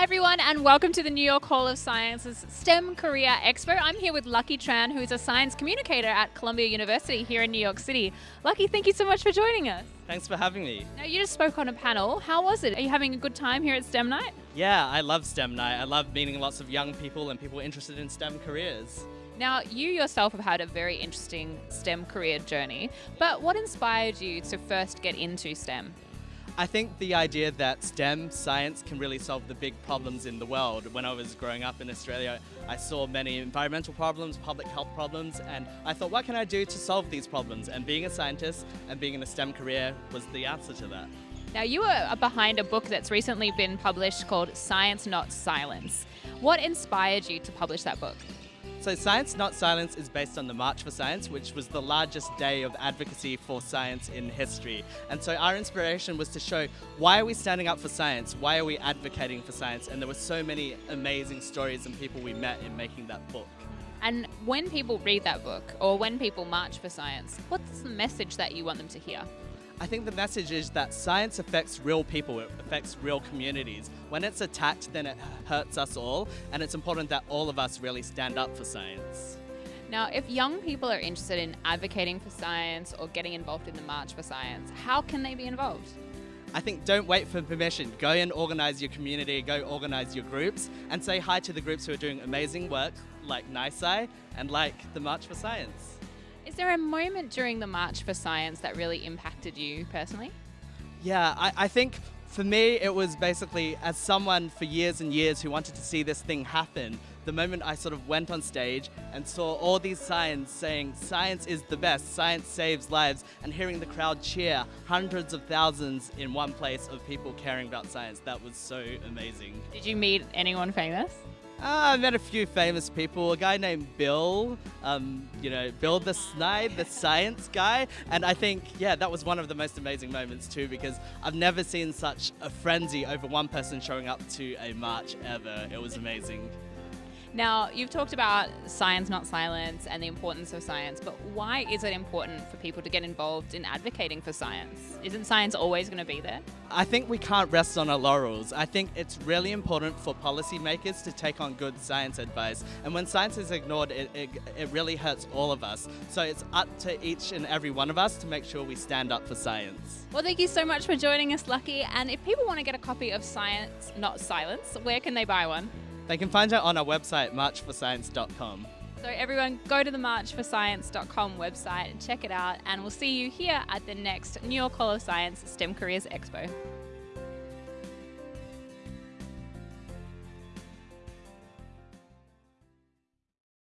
Hi, everyone, and welcome to the New York Hall of Science's STEM Career Expo. I'm here with Lucky Tran, who is a science communicator at Columbia University here in New York City. Lucky, thank you so much for joining us. Thanks for having me. Now, you just spoke on a panel. How was it? Are you having a good time here at STEM Night? Yeah, I love STEM Night. I love meeting lots of young people and people interested in STEM careers. Now, you yourself have had a very interesting STEM career journey, but what inspired you to first get into STEM? I think the idea that STEM science can really solve the big problems in the world. When I was growing up in Australia, I saw many environmental problems, public health problems, and I thought, what can I do to solve these problems? And being a scientist and being in a STEM career was the answer to that. Now, you are behind a book that's recently been published called Science Not Silence. What inspired you to publish that book? So Science Not Silence is based on the March for Science, which was the largest day of advocacy for science in history. And so our inspiration was to show why are we standing up for science? Why are we advocating for science? And there were so many amazing stories and people we met in making that book. And when people read that book or when people march for science, what's the message that you want them to hear? I think the message is that science affects real people, it affects real communities. When it's attacked, then it hurts us all, and it's important that all of us really stand up for science. Now, if young people are interested in advocating for science or getting involved in the March for Science, how can they be involved? I think don't wait for permission. Go and organize your community, go organize your groups, and say hi to the groups who are doing amazing work, like NYSCI and like the March for Science. Is there a moment during the March for Science that really impacted you personally? Yeah, I, I think for me, it was basically as someone for years and years who wanted to see this thing happen, the moment I sort of went on stage and saw all these signs saying science is the best, science saves lives, and hearing the crowd cheer, hundreds of thousands in one place of people caring about science, that was so amazing. Did you meet anyone famous? Uh, I met a few famous people. A guy named Bill, um, you know, Bill the Snide, the science guy. And I think, yeah, that was one of the most amazing moments too, because I've never seen such a frenzy over one person showing up to a march ever. It was amazing. Now, you've talked about science, not silence, and the importance of science, but why is it important for people to get involved in advocating for science? Isn't science always going to be there? I think we can't rest on our laurels. I think it's really important for policymakers to take on good science advice. And when science is ignored, it, it, it really hurts all of us. So it's up to each and every one of us to make sure we stand up for science. Well, thank you so much for joining us, Lucky. And if people want to get a copy of Science, Not Silence, where can they buy one? They can find it on our website, marchforscience.com. So everyone go to the marchforscience.com website and check it out and we'll see you here at the next New York Hall of Science STEM Careers Expo.